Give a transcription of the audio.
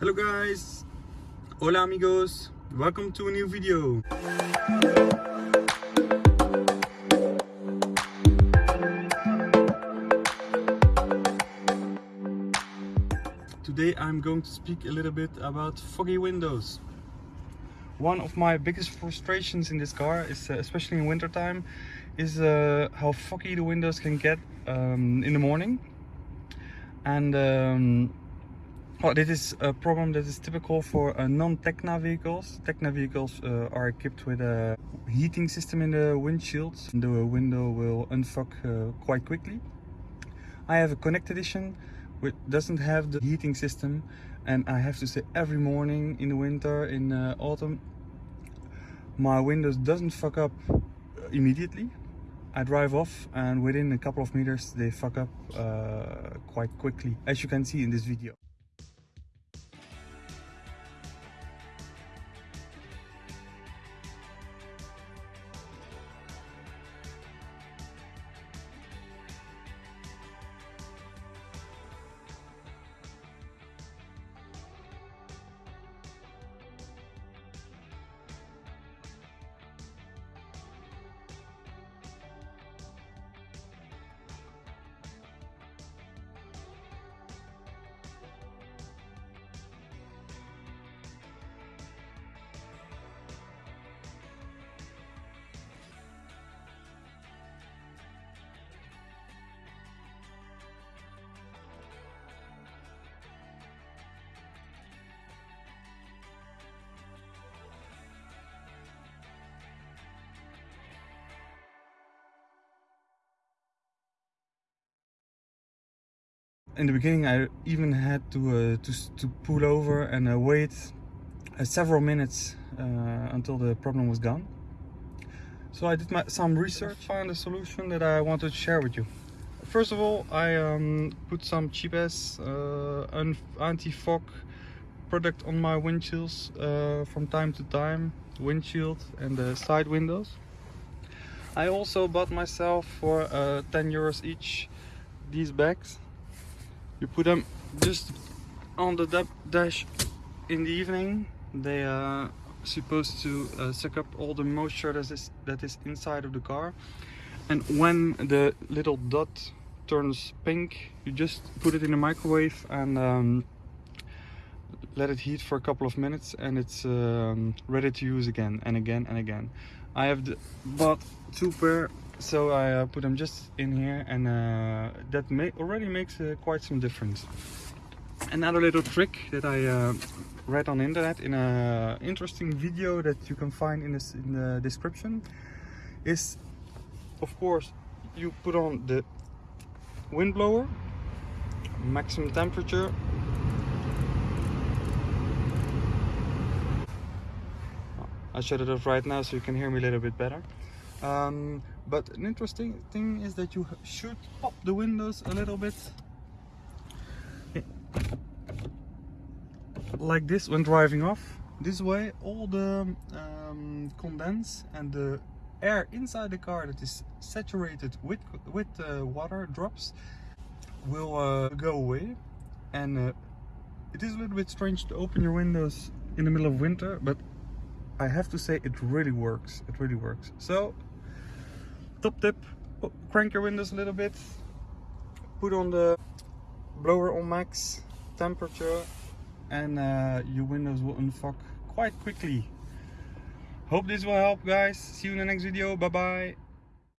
Hello guys! Hola amigos! Welcome to a new video! Today I'm going to speak a little bit about foggy windows. One of my biggest frustrations in this car is, uh, especially in wintertime, is uh, how foggy the windows can get um, in the morning. And um, well, this is a problem that is typical for uh, non-Tekna vehicles. Tekna vehicles uh, are equipped with a heating system in the windshield. The window will unfog uh, quite quickly. I have a Connect edition which doesn't have the heating system and I have to say every morning in the winter, in uh, autumn, my windows doesn't fuck up immediately. I drive off and within a couple of meters they fuck up uh, quite quickly as you can see in this video. In the beginning I even had to uh, to, to pull over and uh, wait uh, several minutes uh, until the problem was gone. So I did my, some research, found a solution that I wanted to share with you. First of all, I um, put some cheap ass uh, anti-fog product on my windshields uh, from time to time, windshield and the side windows. I also bought myself for 10 euros each these bags you put them just on the dash in the evening. They are supposed to uh, suck up all the moisture that is that is inside of the car. And when the little dot turns pink you just put it in the microwave and um, let it heat for a couple of minutes and it's um, ready to use again and again and again. I have bought two pair so I uh, put them just in here and uh, that already makes uh, quite some difference. Another little trick that I uh, read on the internet in an interesting video that you can find in, this, in the description is of course you put on the windblower, maximum temperature I shut it off right now so you can hear me a little bit better um, but an interesting thing is that you should pop the windows a little bit. Like this when driving off. This way all the um, condense and the air inside the car that is saturated with with uh, water drops will uh, go away. And uh, it is a little bit strange to open your windows in the middle of winter but I have to say it really works. It really works. So top tip crank your windows a little bit. Put on the blower on max temperature and uh, your windows will unfuck quite quickly. Hope this will help guys. See you in the next video. Bye bye